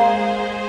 Música